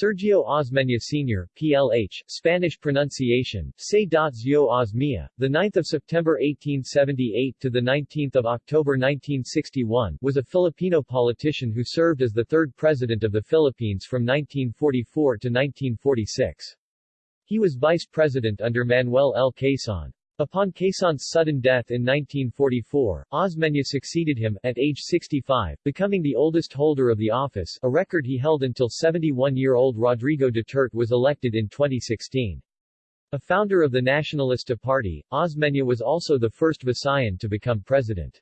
Sergio Osmeña Sr., PLH, Spanish pronunciation, Se Zio Osmia, the 9th of September 1878 to the 19th of October 1961, was a Filipino politician who served as the third president of the Philippines from 1944 to 1946. He was vice president under Manuel L. Quezon. Upon Quezon's sudden death in 1944, Osmeña succeeded him, at age 65, becoming the oldest holder of the office, a record he held until 71-year-old Rodrigo Duterte was elected in 2016. A founder of the Nacionalista Party, Osmeña was also the first Visayan to become president.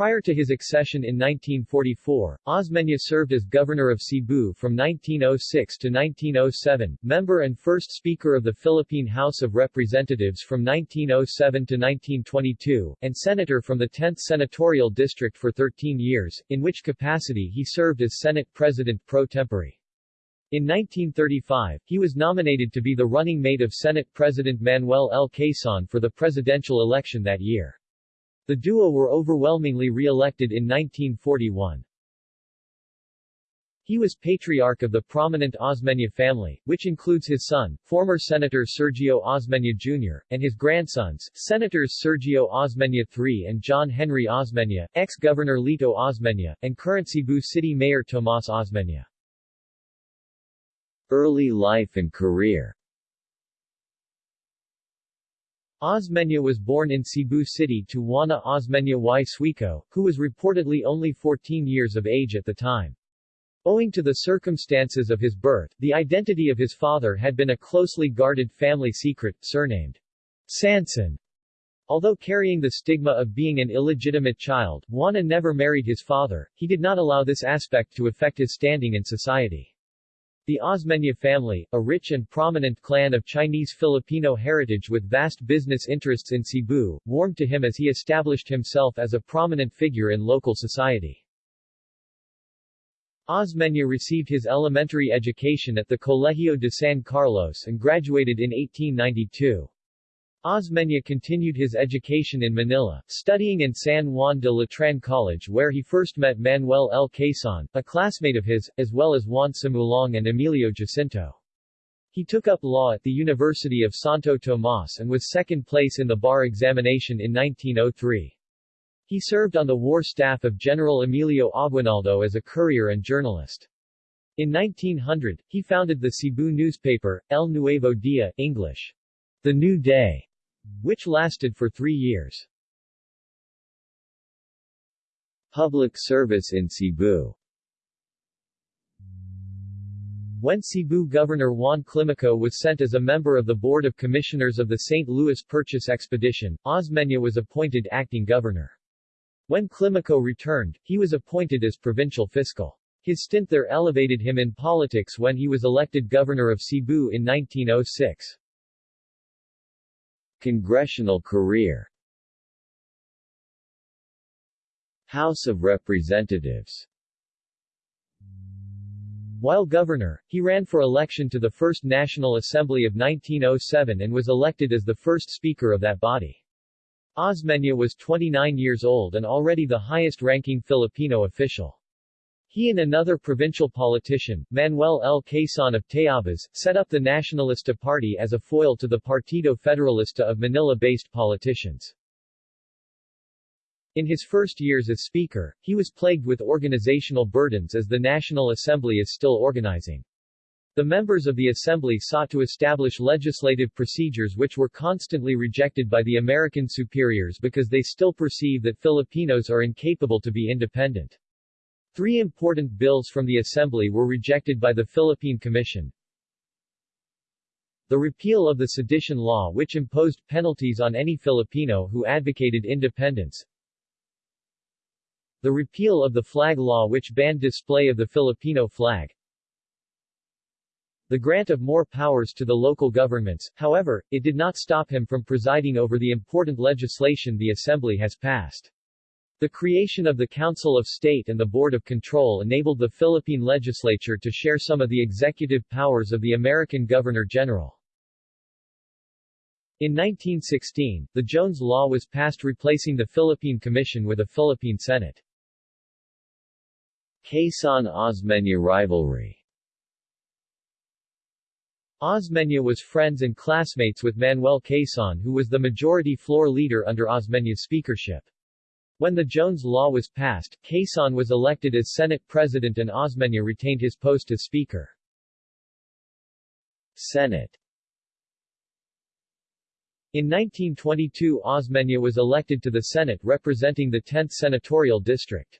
Prior to his accession in 1944, Osmeña served as governor of Cebu from 1906 to 1907, member and first Speaker of the Philippine House of Representatives from 1907 to 1922, and senator from the 10th Senatorial District for 13 years, in which capacity he served as Senate President pro tempore. In 1935, he was nominated to be the running mate of Senate President Manuel L. Quezon for the presidential election that year. The duo were overwhelmingly re-elected in 1941. He was patriarch of the prominent Osmeña family, which includes his son, former Senator Sergio Osmeña Jr., and his grandsons, Senators Sergio Osmeña III and John Henry Osmeña, ex-Governor Lito Osmeña, and current Cebu City Mayor Tomas Osmeña. Early life and career Osmeña was born in Cebu City to Juana Osmeña y Suico, who was reportedly only 14 years of age at the time. Owing to the circumstances of his birth, the identity of his father had been a closely guarded family secret, surnamed Sanson. Although carrying the stigma of being an illegitimate child, Juana never married his father, he did not allow this aspect to affect his standing in society. The Osmeña family, a rich and prominent clan of Chinese-Filipino heritage with vast business interests in Cebu, warmed to him as he established himself as a prominent figure in local society. Osmeña received his elementary education at the Colegio de San Carlos and graduated in 1892. Osmeña continued his education in Manila, studying in San Juan de Letran College where he first met Manuel L. Quezon, a classmate of his, as well as Juan Sumulong and Emilio Jacinto. He took up law at the University of Santo Tomas and was second place in the bar examination in 1903. He served on the war staff of General Emilio Aguinaldo as a courier and journalist. In 1900, he founded the Cebu newspaper, El Nuevo Dia, English, The New Day, which lasted for three years. Public service in Cebu When Cebu Governor Juan Climaco was sent as a member of the Board of Commissioners of the St. Louis Purchase Expedition, Osmeña was appointed acting governor. When Climaco returned, he was appointed as provincial fiscal. His stint there elevated him in politics when he was elected governor of Cebu in 1906. Congressional career House of Representatives While governor, he ran for election to the First National Assembly of 1907 and was elected as the first speaker of that body. Osmeña was 29 years old and already the highest-ranking Filipino official. He and another provincial politician, Manuel L. Quezon of Tayabas, set up the Nacionalista Party as a foil to the Partido Federalista of Manila-based politicians. In his first years as Speaker, he was plagued with organizational burdens as the National Assembly is still organizing. The members of the Assembly sought to establish legislative procedures which were constantly rejected by the American superiors because they still perceive that Filipinos are incapable to be independent. Three important bills from the Assembly were rejected by the Philippine Commission. The repeal of the sedition law which imposed penalties on any Filipino who advocated independence. The repeal of the flag law which banned display of the Filipino flag. The grant of more powers to the local governments, however, it did not stop him from presiding over the important legislation the Assembly has passed. The creation of the Council of State and the Board of Control enabled the Philippine legislature to share some of the executive powers of the American Governor-General. In 1916, the Jones Law was passed replacing the Philippine Commission with a Philippine Senate. Quezon-Osmeña rivalry Osmeña was friends and classmates with Manuel Quezon who was the majority floor leader under Osmeña's speakership. When the Jones Law was passed, Quezon was elected as Senate President and Osmeña retained his post as Speaker. Senate In 1922 Osmeña was elected to the Senate representing the 10th Senatorial District.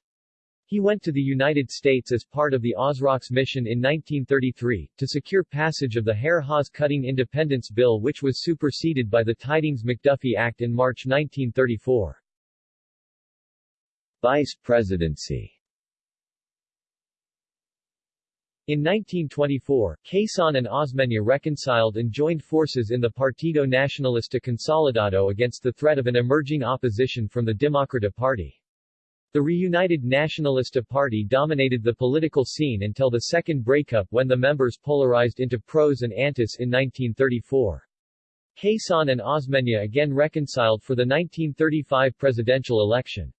He went to the United States as part of the OSROX mission in 1933, to secure passage of the Hare-Hawes Cutting Independence Bill which was superseded by the Tydings-McDuffie Act in March 1934. Vice Presidency In 1924, Quezon and Osmeña reconciled and joined forces in the Partido Nacionalista Consolidado against the threat of an emerging opposition from the Democrata Party. The reunited Nacionalista Party dominated the political scene until the second breakup when the members polarized into pros and antis in 1934. Quezon and Osmeña again reconciled for the 1935 presidential election.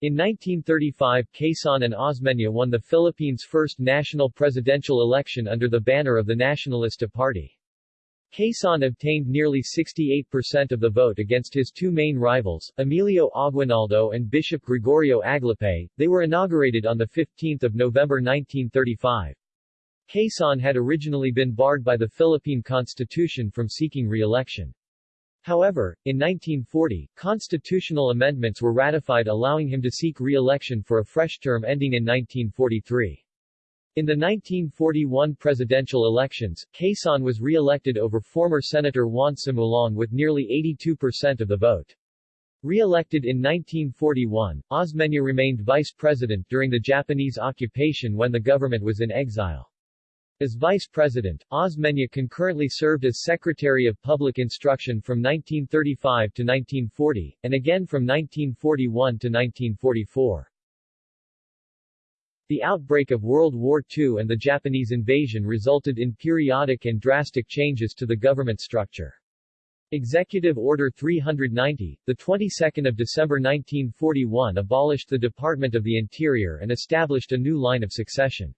In 1935 Quezon and Osmeña won the Philippines' first national presidential election under the banner of the Nacionalista Party. Quezon obtained nearly 68% of the vote against his two main rivals, Emilio Aguinaldo and Bishop Gregorio Aglipay. They were inaugurated on 15 November 1935. Quezon had originally been barred by the Philippine Constitution from seeking re-election. However, in 1940, constitutional amendments were ratified allowing him to seek re-election for a fresh term ending in 1943. In the 1941 presidential elections, Quezon was re-elected over former Senator Juan Sumulong with nearly 82% of the vote. Re-elected in 1941, Osmeña remained vice president during the Japanese occupation when the government was in exile. As vice president, Osmeña concurrently served as Secretary of Public Instruction from 1935 to 1940, and again from 1941 to 1944. The outbreak of World War II and the Japanese invasion resulted in periodic and drastic changes to the government structure. Executive Order 390, the 22nd of December 1941 abolished the Department of the Interior and established a new line of succession.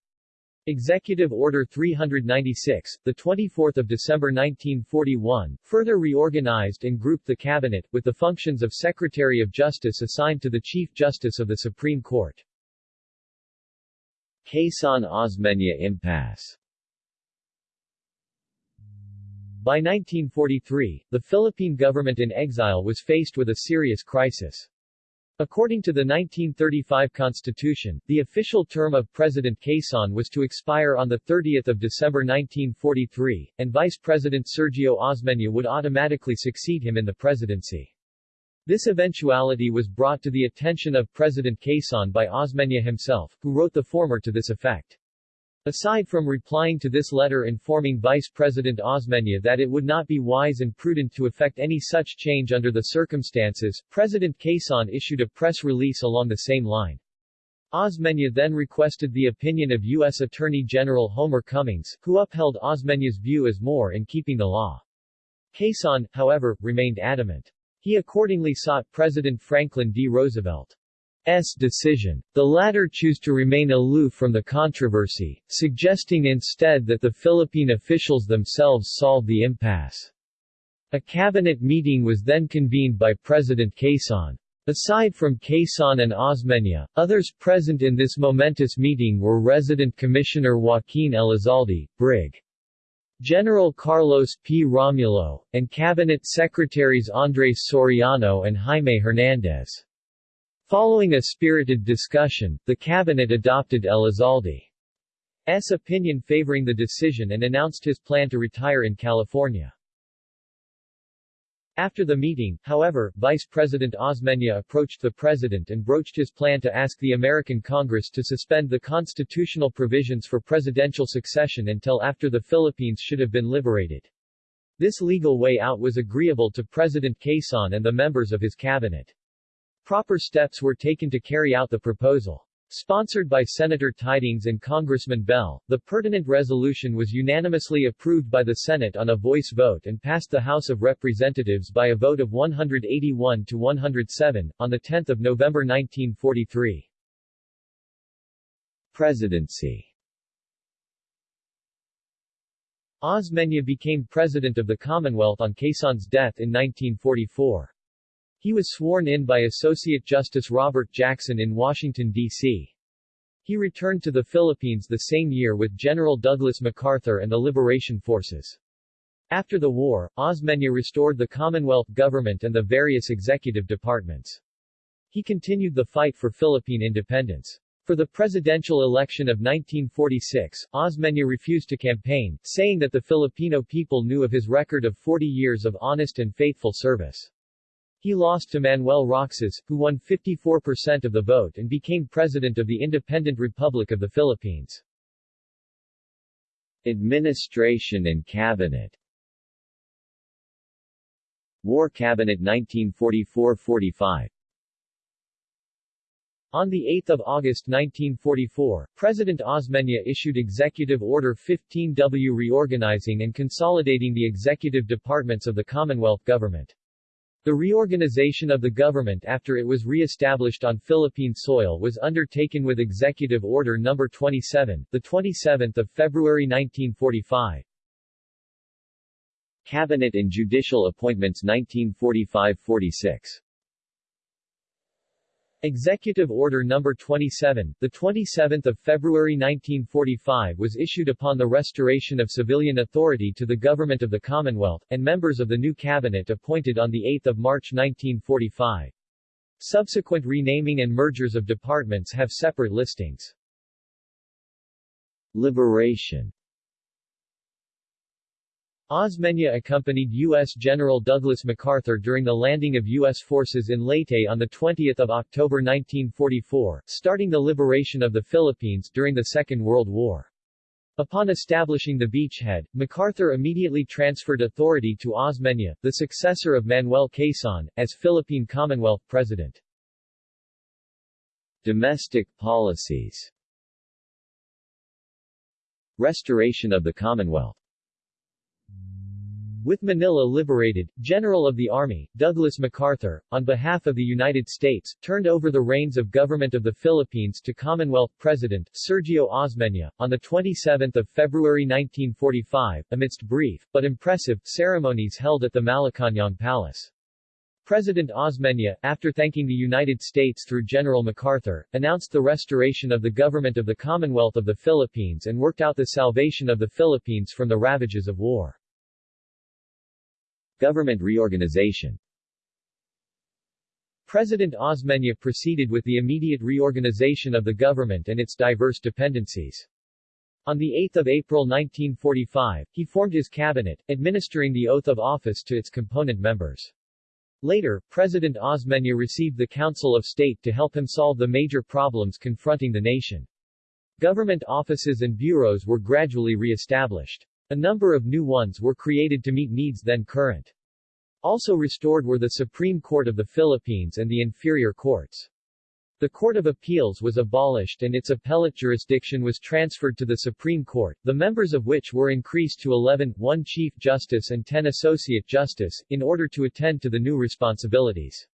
Executive Order 396, the 24th of December 1941, further reorganized and grouped the cabinet with the functions of Secretary of Justice assigned to the Chief Justice of the Supreme Court. Quezon-Osmeña impasse By 1943, the Philippine government in exile was faced with a serious crisis. According to the 1935 Constitution, the official term of President Quezon was to expire on 30 December 1943, and Vice President Sergio Osmeña would automatically succeed him in the presidency. This eventuality was brought to the attention of President Quezon by Osmeña himself, who wrote the former to this effect. Aside from replying to this letter informing Vice President Osmeña that it would not be wise and prudent to effect any such change under the circumstances, President Quezon issued a press release along the same line. Osmeña then requested the opinion of U.S. Attorney General Homer Cummings, who upheld Osmeña's view as more in keeping the law. Quezon, however, remained adamant. He accordingly sought President Franklin D. Roosevelt's decision. The latter chose to remain aloof from the controversy, suggesting instead that the Philippine officials themselves solve the impasse. A cabinet meeting was then convened by President Quezon. Aside from Quezon and Osmeña, others present in this momentous meeting were resident Commissioner Joaquin Elizalde, Brig. General Carlos P. Romulo, and Cabinet Secretaries Andres Soriano and Jaime Hernandez. Following a spirited discussion, the cabinet adopted Elizalde's opinion favoring the decision and announced his plan to retire in California. After the meeting, however, Vice President Osmeña approached the President and broached his plan to ask the American Congress to suspend the constitutional provisions for presidential succession until after the Philippines should have been liberated. This legal way out was agreeable to President Quezon and the members of his cabinet. Proper steps were taken to carry out the proposal. Sponsored by Senator Tydings and Congressman Bell, the pertinent resolution was unanimously approved by the Senate on a voice vote and passed the House of Representatives by a vote of 181 to 107, on 10 November 1943. Presidency Osmeña became president of the Commonwealth on Quezon's death in 1944. He was sworn in by Associate Justice Robert Jackson in Washington, D.C. He returned to the Philippines the same year with General Douglas MacArthur and the Liberation Forces. After the war, Osmeña restored the Commonwealth government and the various executive departments. He continued the fight for Philippine independence. For the presidential election of 1946, Osmeña refused to campaign, saying that the Filipino people knew of his record of 40 years of honest and faithful service. He lost to Manuel Roxas, who won 54% of the vote and became president of the Independent Republic of the Philippines. Administration and Cabinet War Cabinet 1944-45 on 8 August 1944, President Osmeña issued Executive Order 15W reorganizing and consolidating the executive departments of the Commonwealth government. The reorganization of the government after it was re-established on Philippine soil was undertaken with Executive Order No. 27, the 27th of February 1945. Cabinet and Judicial Appointments 1945-46 Executive Order No. 27, the 27th of February 1945 was issued upon the restoration of civilian authority to the government of the Commonwealth, and members of the new cabinet appointed on 8 March 1945. Subsequent renaming and mergers of departments have separate listings. Liberation Osmeña accompanied U.S. General Douglas MacArthur during the landing of U.S. forces in Leyte on 20 October 1944, starting the liberation of the Philippines during the Second World War. Upon establishing the beachhead, MacArthur immediately transferred authority to Osmeña, the successor of Manuel Quezon, as Philippine Commonwealth President. Domestic policies Restoration of the Commonwealth with Manila liberated, General of the Army, Douglas MacArthur, on behalf of the United States, turned over the reins of government of the Philippines to Commonwealth President, Sergio Osmeña, on 27 February 1945, amidst brief, but impressive, ceremonies held at the Malacañang Palace. President Osmeña, after thanking the United States through General MacArthur, announced the restoration of the government of the Commonwealth of the Philippines and worked out the salvation of the Philippines from the ravages of war. Government reorganization President Osmeña proceeded with the immediate reorganization of the government and its diverse dependencies. On 8 April 1945, he formed his cabinet, administering the oath of office to its component members. Later, President Osmeña received the Council of State to help him solve the major problems confronting the nation. Government offices and bureaus were gradually re-established. A number of new ones were created to meet needs then current. Also restored were the Supreme Court of the Philippines and the inferior courts. The Court of Appeals was abolished and its appellate jurisdiction was transferred to the Supreme Court, the members of which were increased to 11, one Chief Justice and 10 Associate Justice, in order to attend to the new responsibilities.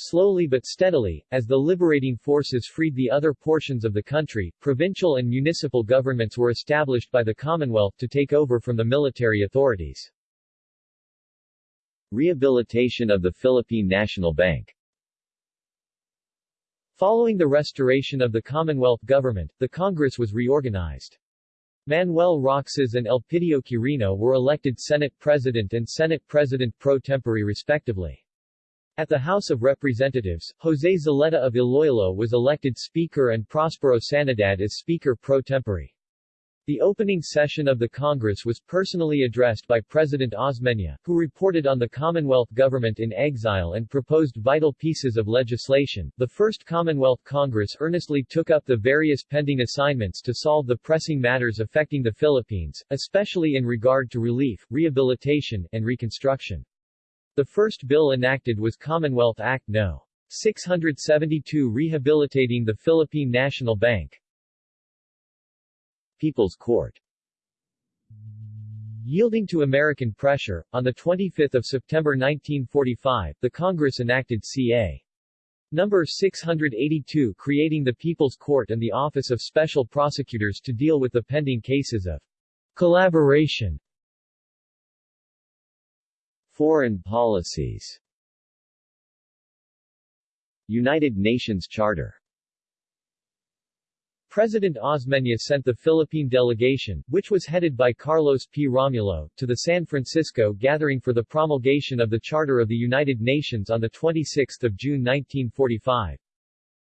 Slowly but steadily, as the liberating forces freed the other portions of the country, provincial and municipal governments were established by the Commonwealth to take over from the military authorities. Rehabilitation of the Philippine National Bank Following the restoration of the Commonwealth government, the Congress was reorganized. Manuel Roxas and Elpidio Quirino were elected Senate President and Senate President pro tempore respectively. At the House of Representatives, Jose Zulueta of Iloilo was elected Speaker and Prospero Sanidad as Speaker pro tempore. The opening session of the Congress was personally addressed by President Osmeña, who reported on the Commonwealth government in exile and proposed vital pieces of legislation. The First Commonwealth Congress earnestly took up the various pending assignments to solve the pressing matters affecting the Philippines, especially in regard to relief, rehabilitation, and reconstruction. The first bill enacted was Commonwealth Act No. 672 rehabilitating the Philippine National Bank. People's Court Yielding to American pressure, on 25 September 1945, the Congress enacted C.A. Number 682 creating the People's Court and the Office of Special Prosecutors to deal with the pending cases of collaboration Foreign policies United Nations Charter President Osmeña sent the Philippine delegation, which was headed by Carlos P. Romulo, to the San Francisco gathering for the promulgation of the Charter of the United Nations on 26 June 1945.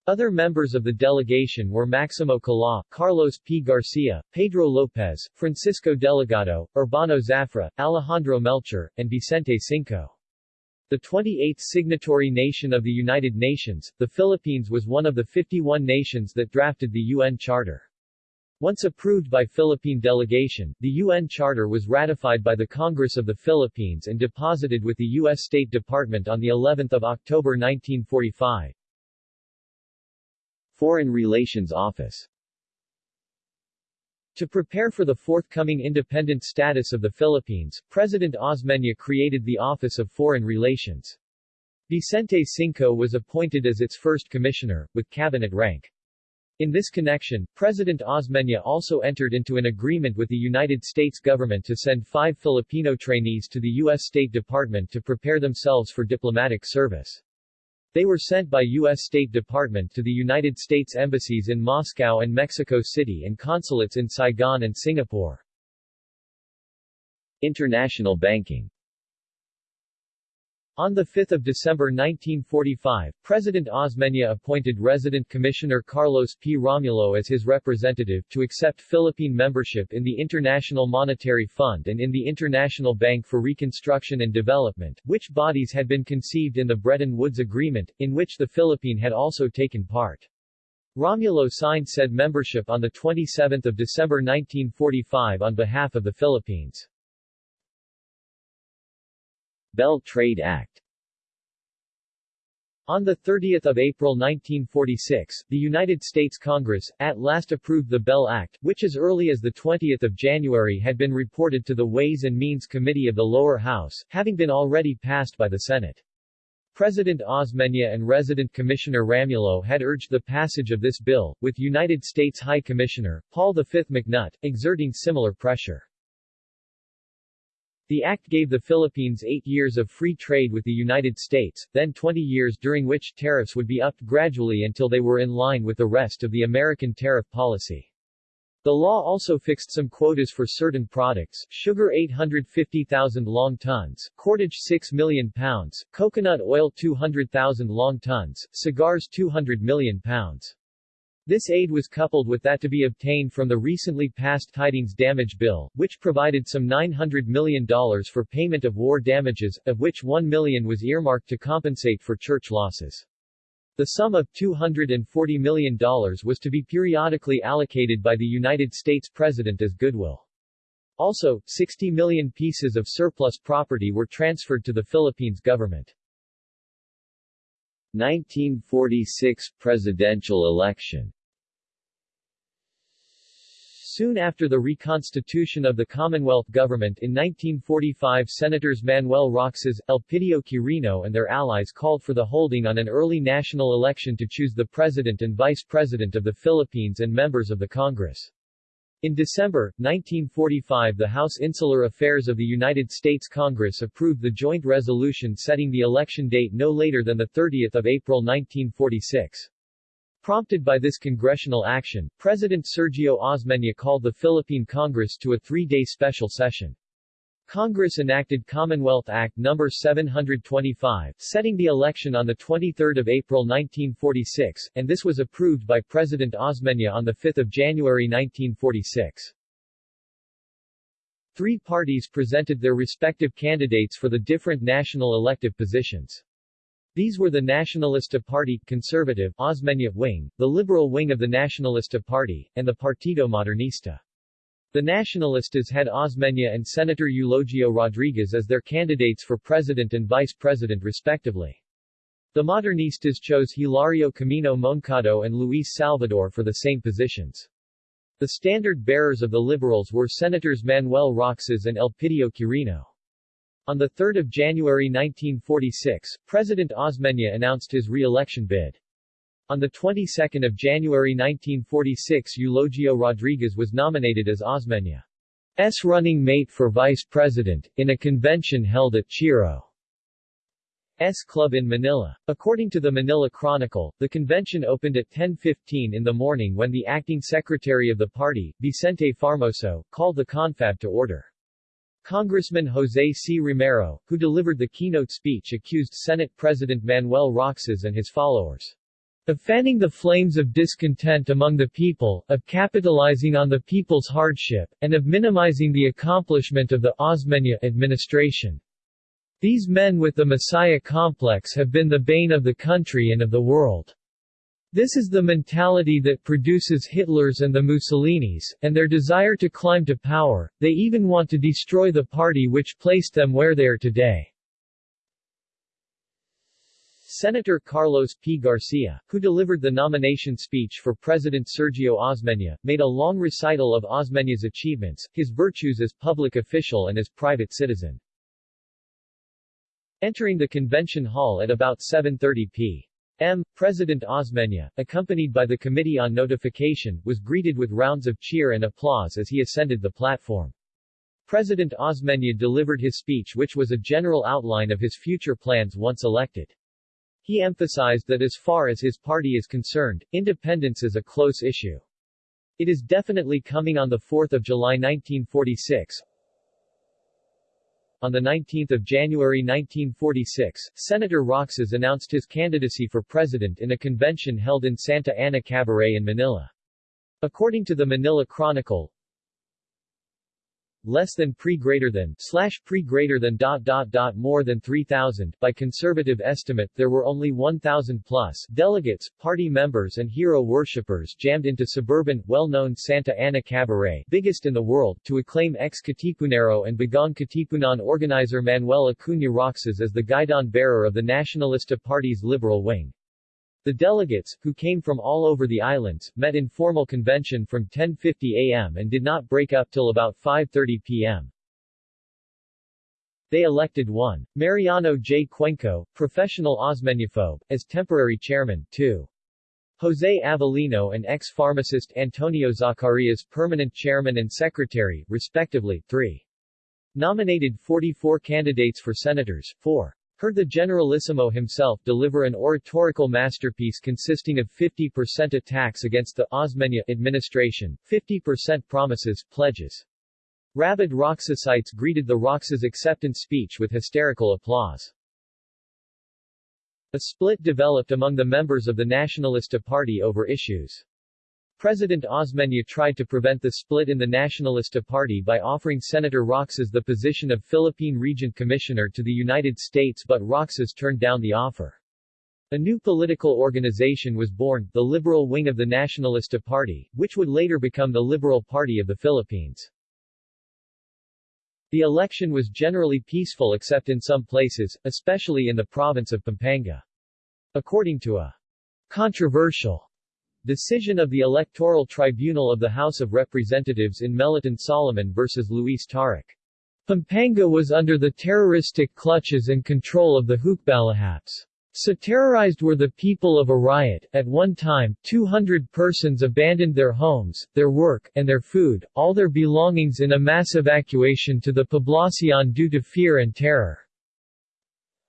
Other members of the delegation were Maximo Kalaw, Carlos P. Garcia, Pedro Lopez, Francisco Delegado, Urbano Zafra, Alejandro Melchor, and Vicente Sinco. The 28th signatory nation of the United Nations, the Philippines was one of the 51 nations that drafted the UN Charter. Once approved by Philippine delegation, the UN Charter was ratified by the Congress of the Philippines and deposited with the U.S. State Department on the 11th of October 1945. Foreign Relations Office to prepare for the forthcoming independent status of the Philippines, President Osmeña created the Office of Foreign Relations. Vicente Sinco was appointed as its first commissioner, with cabinet rank. In this connection, President Osmeña also entered into an agreement with the United States government to send five Filipino trainees to the U.S. State Department to prepare themselves for diplomatic service. They were sent by U.S. State Department to the United States embassies in Moscow and Mexico City and consulates in Saigon and Singapore. International banking on 5 December 1945, President Osmeña appointed resident Commissioner Carlos P. Romulo as his representative to accept Philippine membership in the International Monetary Fund and in the International Bank for Reconstruction and Development, which bodies had been conceived in the Bretton Woods Agreement, in which the Philippine had also taken part. Romulo signed said membership on 27 December 1945 on behalf of the Philippines. Bell Trade Act on 30 April 1946, the United States Congress, at last approved the Bell Act, which as early as 20 January had been reported to the Ways and Means Committee of the lower house, having been already passed by the Senate. President Osmeña and resident Commissioner Romulo had urged the passage of this bill, with United States High Commissioner, Paul V. McNutt, exerting similar pressure. The act gave the Philippines eight years of free trade with the United States, then 20 years during which tariffs would be upped gradually until they were in line with the rest of the American tariff policy. The law also fixed some quotas for certain products, sugar 850,000 long tons, cordage 6 million pounds, coconut oil 200,000 long tons, cigars 200 million pounds. This aid was coupled with that to be obtained from the recently passed Tydings Damage Bill, which provided some $900 million for payment of war damages, of which 1 million was earmarked to compensate for church losses. The sum of $240 million was to be periodically allocated by the United States President as goodwill. Also, 60 million pieces of surplus property were transferred to the Philippines government. 1946 presidential election Soon after the reconstitution of the Commonwealth government in 1945 Senators Manuel Roxas, Elpidio Quirino and their allies called for the holding on an early national election to choose the President and Vice President of the Philippines and members of the Congress. In December, 1945 the House Insular Affairs of the United States Congress approved the joint resolution setting the election date no later than 30 April 1946. Prompted by this congressional action, President Sergio Osmeña called the Philippine Congress to a three-day special session. Congress enacted Commonwealth Act No. 725, setting the election on 23 April 1946, and this was approved by President Osmeña on 5 January 1946. Three parties presented their respective candidates for the different national elective positions. These were the Nacionalista Party, conservative, Osmeña wing, the liberal wing of the Nacionalista Party, and the Partido Modernista. The Nacionalistas had Osmeña and Senator Eulogio Rodriguez as their candidates for president and vice president respectively. The Modernistas chose Hilario Camino Moncado and Luis Salvador for the same positions. The standard-bearers of the Liberals were Senators Manuel Roxas and Elpidio Quirino. On 3 January 1946, President Osmeña announced his re-election bid. On the 22nd of January 1946 Eulogio Rodriguez was nominated as Osmeña's running mate for vice president, in a convention held at Chiro's Club in Manila. According to the Manila Chronicle, the convention opened at 10.15 in the morning when the acting secretary of the party, Vicente Formoso, called the confab to order. Congressman Jose C. Romero, who delivered the keynote speech accused Senate President Manuel Roxas and his followers of fanning the flames of discontent among the people, of capitalizing on the people's hardship, and of minimizing the accomplishment of the Osmeña administration. These men with the Messiah complex have been the bane of the country and of the world. This is the mentality that produces Hitlers and the Mussolinis, and their desire to climb to power, they even want to destroy the party which placed them where they are today. Senator Carlos P. Garcia, who delivered the nomination speech for President Sergio Osmeña, made a long recital of Osmeña's achievements, his virtues as public official and as private citizen. Entering the convention hall at about 7.30 p. M. President Osmeña, accompanied by the Committee on Notification, was greeted with rounds of cheer and applause as he ascended the platform. President Osmeña delivered his speech which was a general outline of his future plans once elected. He emphasized that as far as his party is concerned, independence is a close issue. It is definitely coming on 4 July 1946, on 19 January 1946, Senator Roxas announced his candidacy for president in a convention held in Santa Ana Cabaret in Manila. According to the Manila Chronicle, less than pre greater than slash pre greater than dot dot dot more than 3,000 by conservative estimate there were only 1,000 plus delegates, party members and hero worshippers jammed into suburban, well-known Santa Ana Cabaret biggest in the world to acclaim ex-Katipunero and Bagong Katipunan organizer Manuel Acuña Roxas as the guidon bearer of the Nacionalista Party's liberal wing. The delegates, who came from all over the islands, met in formal convention from 10.50 am and did not break up till about 5.30 pm. They elected one. Mariano J. Cuenco, professional Osmeñaphobe, as temporary chairman, 2. Jose Avelino and ex-pharmacist Antonio Zacarias permanent chairman and secretary, respectively, 3. Nominated 44 candidates for senators, 4. Heard the Generalissimo himself deliver an oratorical masterpiece consisting of 50% attacks against the Osmeña administration, 50% promises, pledges. Rabid Roxasites greeted the Roxas acceptance speech with hysterical applause. A split developed among the members of the Nacionalista Party over issues. President Osmeña tried to prevent the split in the Nacionalista Party by offering Senator Roxas the position of Philippine Regent Commissioner to the United States but Roxas turned down the offer. A new political organization was born, the Liberal Wing of the Nacionalista Party, which would later become the Liberal Party of the Philippines. The election was generally peaceful except in some places, especially in the province of Pampanga. According to a controversial Decision of the Electoral Tribunal of the House of Representatives in Meliton Solomon vs. Luis Taruc. Pampanga was under the terroristic clutches and control of the Hukbalahaps. So terrorized were the people of Arayat. At one time, 200 persons abandoned their homes, their work, and their food, all their belongings in a mass evacuation to the Poblacion due to fear and terror.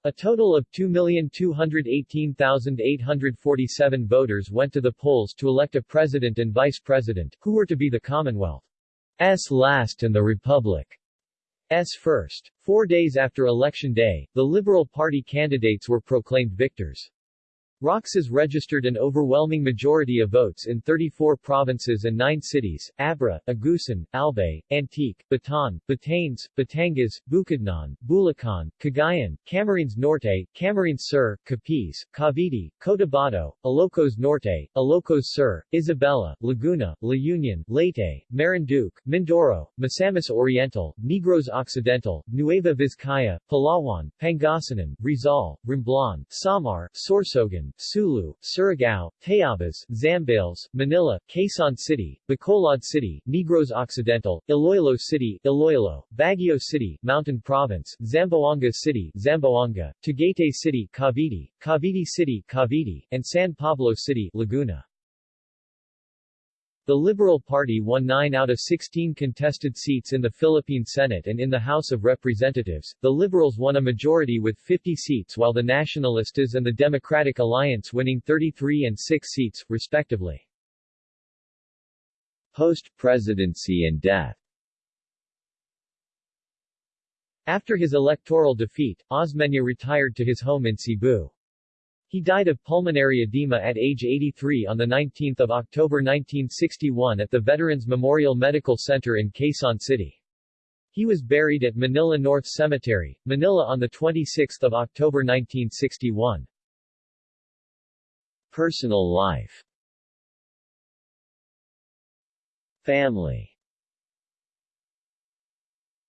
A total of 2,218,847 voters went to the polls to elect a president and vice president, who were to be the Commonwealth's last and the Republic's first. Four days after Election Day, the Liberal Party candidates were proclaimed victors. Roxas registered an overwhelming majority of votes in 34 provinces and 9 cities, Abra, Agusan, Albay, Antique, Bataan, Batanes, Batangas, Bukidnon, Bulacan, Cagayan, Camarines Norte, Camarines Sur, Capiz, Cavite, Cotabato, Ilocos Norte, Ilocos Sur, Isabela, Laguna, La Union, Leyte, Marinduque, Mindoro, Misamis Oriental, Negros Occidental, Nueva Vizcaya, Palawan, Pangasinan, Rizal, Romblon, Samar, Sorsogon, Sulu, Surigao, Tayabas, Zambales, Manila, Quezon City, Bacolod City, Negros Occidental, Iloilo City, Iloilo, Baguio City, Mountain Province, Zamboanga City, Zamboanga, Tagaytay City, Cavite, Cavite City, Cavite, and San Pablo City, Laguna. The Liberal Party won 9 out of 16 contested seats in the Philippine Senate and in the House of Representatives. The Liberals won a majority with 50 seats while the Nacionalistas and the Democratic Alliance winning 33 and 6 seats, respectively. Post-presidency and death After his electoral defeat, Osmeña retired to his home in Cebu. He died of pulmonary edema at age 83 on 19 October 1961 at the Veterans Memorial Medical Center in Quezon City. He was buried at Manila North Cemetery, Manila on 26 October 1961. Personal life Family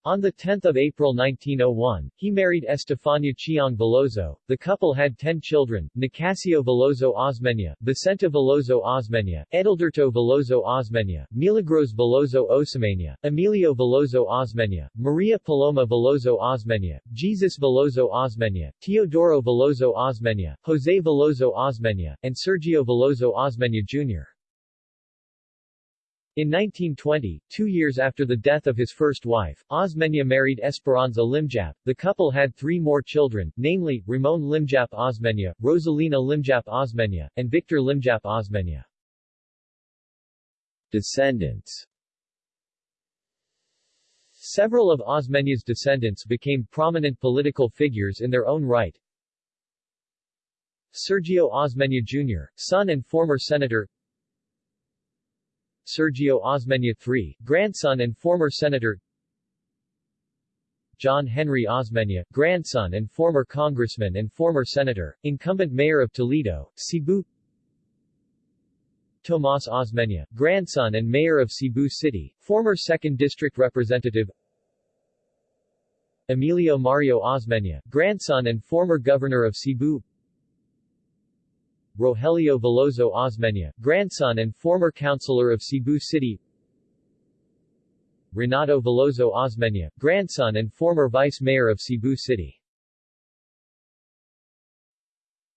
on 10 April 1901, he married Estefania Chiong Veloso. The couple had ten children, Nicasio Veloso Osmeña, Vicenta Veloso Osmeña, Edilberto Veloso Osmeña, Milagros Veloso Osmeña, Emilio Veloso Osmeña, Maria Paloma Veloso Osmeña, Jesus Veloso Osmeña, Teodoro Veloso Osmeña, Jose Veloso Osmeña, and Sergio Veloso Osmeña Jr. In 1920, two years after the death of his first wife, Osmeña married Esperanza Limjap. The couple had three more children, namely, Ramon Limjap Osmeña, Rosalina Limjap Osmeña, and Victor Limjap Osmeña. Descendants Several of Osmeña's descendants became prominent political figures in their own right. Sergio Osmeña Jr., son and former senator Sergio Osmeña III, grandson and former senator John Henry Osmeña, grandson and former congressman and former senator, incumbent mayor of Toledo, Cebu Tomas Osmeña, grandson and mayor of Cebu City, former 2nd District Representative Emilio Mario Osmeña, grandson and former governor of Cebu Rogelio Veloso Osmeña, grandson and former councilor of Cebu City. Renato Veloso Osmeña, grandson and former vice mayor of Cebu City.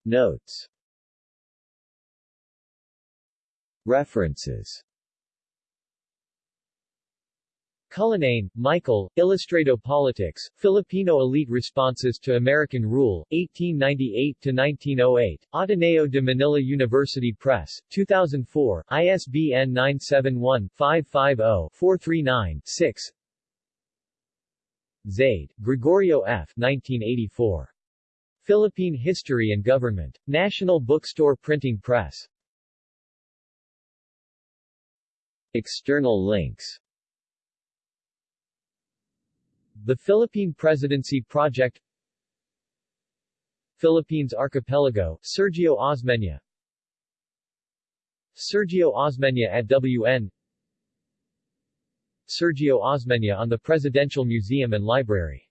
Notes. References Cullinane, Michael, Ilustrado Politics, Filipino Elite Responses to American Rule, 1898-1908, Ateneo de Manila University Press, 2004, ISBN 971-550-439-6 Zaide, Gregorio F. 1984. Philippine History and Government. National Bookstore Printing Press. External links the Philippine Presidency Project Philippines Archipelago, Sergio Osmeña. Sergio Osmeña at WN Sergio Osmeña on the Presidential Museum and Library